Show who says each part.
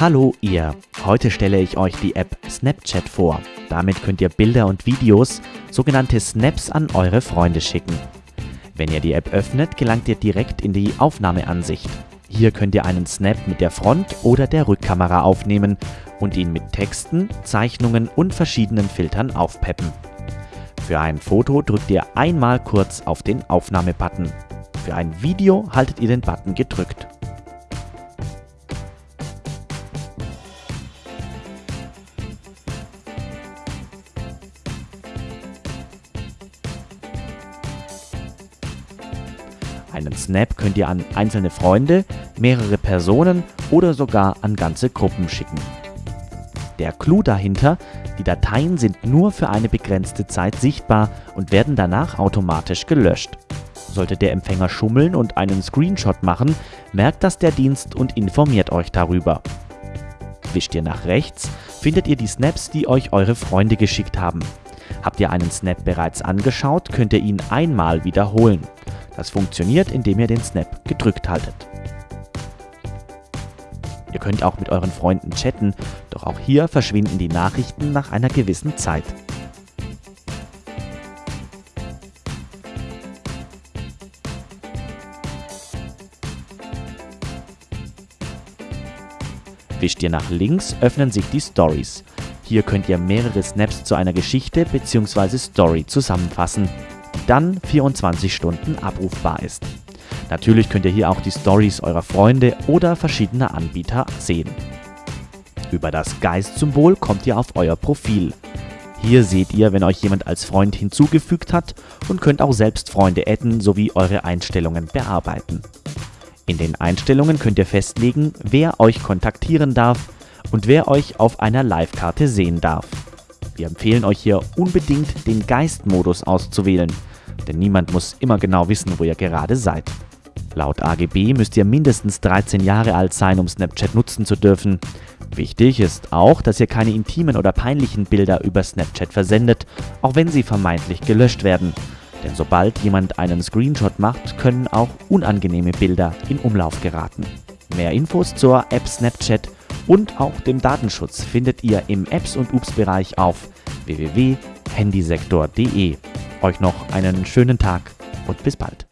Speaker 1: Hallo ihr, heute stelle ich euch die App Snapchat vor. Damit könnt ihr Bilder und Videos, sogenannte Snaps, an eure Freunde schicken. Wenn ihr die App öffnet, gelangt ihr direkt in die Aufnahmeansicht. Hier könnt ihr einen Snap mit der Front- oder der Rückkamera aufnehmen und ihn mit Texten, Zeichnungen und verschiedenen Filtern aufpeppen. Für ein Foto drückt ihr einmal kurz auf den Aufnahmebutton. Für ein Video haltet ihr den Button gedrückt. Einen Snap könnt ihr an einzelne Freunde, mehrere Personen oder sogar an ganze Gruppen schicken. Der Clou dahinter, die Dateien sind nur für eine begrenzte Zeit sichtbar und werden danach automatisch gelöscht. Sollte der Empfänger schummeln und einen Screenshot machen, merkt das der Dienst und informiert euch darüber. Wischt ihr nach rechts, findet ihr die Snaps, die euch eure Freunde geschickt haben. Habt ihr einen Snap bereits angeschaut, könnt ihr ihn einmal wiederholen. Das funktioniert, indem ihr den Snap gedrückt haltet. Ihr könnt auch mit euren Freunden chatten, doch auch hier verschwinden die Nachrichten nach einer gewissen Zeit. Wischt ihr nach links, öffnen sich die Stories. Hier könnt ihr mehrere Snaps zu einer Geschichte bzw. Story zusammenfassen dann 24 Stunden abrufbar ist. Natürlich könnt ihr hier auch die Stories eurer Freunde oder verschiedener Anbieter sehen. Über das Geist-Symbol kommt ihr auf euer Profil. Hier seht ihr, wenn euch jemand als Freund hinzugefügt hat und könnt auch selbst Freunde adden sowie eure Einstellungen bearbeiten. In den Einstellungen könnt ihr festlegen, wer euch kontaktieren darf und wer euch auf einer Live-Karte sehen darf. Wir empfehlen euch hier unbedingt den Geist-Modus auszuwählen – denn niemand muss immer genau wissen, wo ihr gerade seid. Laut AGB müsst ihr mindestens 13 Jahre alt sein, um Snapchat nutzen zu dürfen. Wichtig ist auch, dass ihr keine intimen oder peinlichen Bilder über Snapchat versendet, auch wenn sie vermeintlich gelöscht werden. Denn sobald jemand einen Screenshot macht, können auch unangenehme Bilder in Umlauf geraten. Mehr Infos zur App Snapchat und auch dem Datenschutz findet ihr im Apps und Ups Bereich auf www.handysektor.de. Euch noch einen schönen Tag und bis bald.